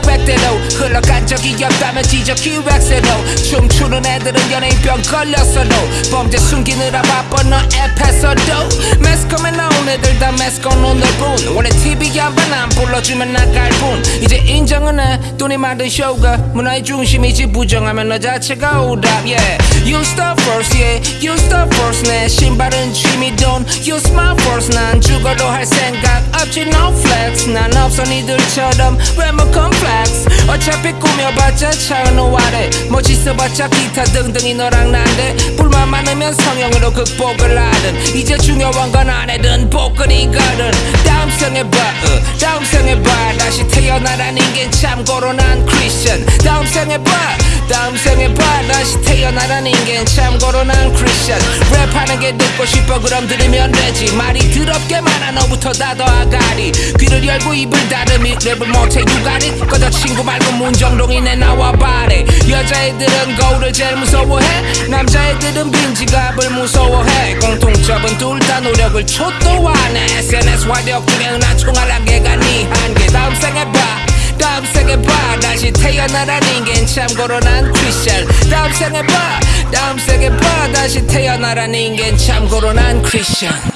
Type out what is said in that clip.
별로? 간 적이 없다면 지적 기획세로 춤추는 애들은 연예인병 걸렸어도 범죄 숨기느라 바빠 너 앱에서도. 매스컴에 나온 애들 다 매스컴 오늘뿐 원래 TV 한번 안 불러주면 나갈 뿐 이제 인정은 해. 돈이 만든 쇼가 문화의 중심이지. 부정하면 너 자체가 오답 yeah. You start first yeah. You start first 내 신발은 취미 돈. You smile first 난 죽어도 할 생각 없지 no flex. 난 없어 니들처럼. 외모 컴플렉스 어차피 꾸며봤자 차은우 아래. 멋있어봤자 기타 등등이 너랑 난데. 불만 많으면 성형으로 극복을 하든. 이제 중요한 건 아내든 복근이거든. 다음 생에 봐 어, 다음 생에 봐. 다시 태어나란 인간 참고로 난 크리스천 다음 생에 봐 다음 생에 봐 다시 태어나란 인간 참고로 난 크리스천. 랩하는 게 듣고 싶어 그럼 들으면 되지. 말이 더럽게 많아 너부터 닫어 아가리. 귀를 열고 입을 닫으미 랩을 못해 유가리. 꺼져 친구 말고 문정동이네 나와 바래. 여자애들은 거울을 제일 무서워해. 남자애들은 빈 지갑을 무서워해. 공통점은 둘 다 노력을 초토화네. SNS 활력 중에 흔한 총알한 개가 네 한계 다음 생에 봐 다음 다시 태어나란 인간 참고로 난 크리스천 다음 생에 봐. 다음 생에 봐. 다시 태어나란 인간 참고로 난 크리스천